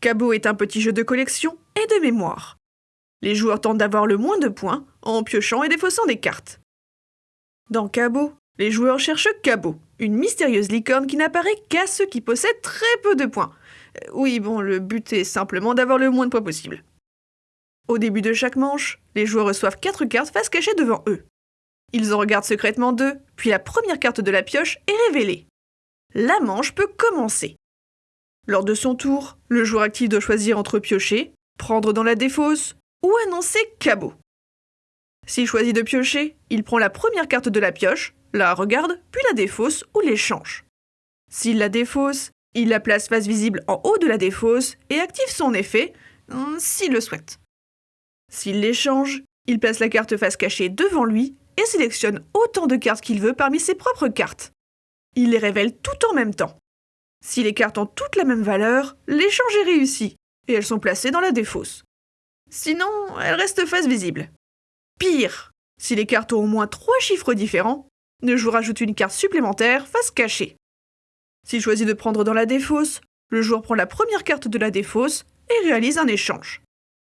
Cabot est un petit jeu de collection et de mémoire. Les joueurs tentent d'avoir le moins de points en piochant et défaussant des cartes. Dans Cabot, les joueurs cherchent Cabot, une mystérieuse licorne qui n'apparaît qu'à ceux qui possèdent très peu de points. Euh, Oui, bon, le but est simplement d'avoir le moins de points possible. Au début de chaque manche, les joueurs reçoivent 4 cartes face cachée devant eux. Ils en regardent secrètement deux, puis la première carte de la pioche est révélée. La manche peut commencer. Lors de son tour, le joueur actif doit choisir entre piocher, prendre dans la défausse ou annoncer cabot. S'il choisit de piocher, il prend la première carte de la pioche, la regarde, puis la défausse ou l'échange. S'il la défausse, il la place face visible en haut de la défausse et active son effet, hum, s'il le souhaite. S'il l'échange, il place la carte face cachée devant lui et sélectionne autant de cartes qu'il veut parmi ses propres cartes. Il les révèle tout en même temps. Si les cartes ont toutes la même valeur, l'échange est réussi et elles sont placées dans la défausse. Sinon, elles restent face visible. Pire, si les cartes ont au moins trois chiffres différents, le joueur ajoute une carte supplémentaire face cachée. S'il choisit de prendre dans la défausse, le joueur prend la première carte de la défausse et réalise un échange.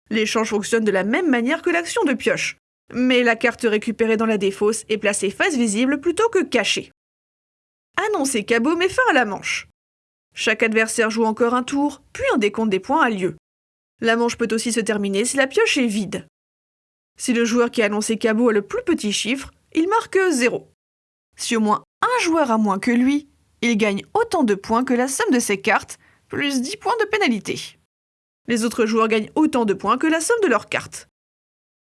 L'échange fonctionne de la même manière que l'action de pioche, mais la carte récupérée dans la défausse est placée face visible plutôt que cachée. Annoncer cabot met fin à la manche. Chaque adversaire joue encore un tour, puis un décompte des points a lieu. La manche peut aussi se terminer si la pioche est vide. Si le joueur qui a annoncé cabot a le plus petit chiffre, il marque 0. Si au moins un joueur a moins que lui, il gagne autant de points que la somme de ses cartes, plus 10 points de pénalité. Les autres joueurs gagnent autant de points que la somme de leurs cartes.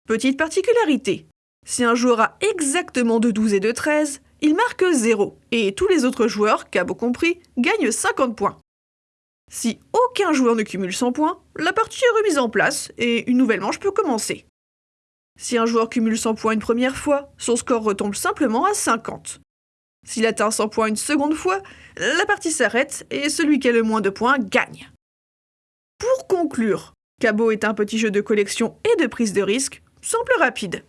Petite particularité, si un joueur a exactement de 12 et de 13, il marque 0, et tous les autres joueurs, cabot compris, gagnent 50 points. Si aucun joueur ne cumule 100 points, la partie est remise en place et une nouvelle manche peut commencer. Si un joueur cumule 100 points une première fois, son score retombe simplement à 50. S'il atteint 100 points une seconde fois, la partie s'arrête et celui qui a le moins de points gagne. Pour conclure, Cabot est un petit jeu de collection et de prise de risque, simple rapide.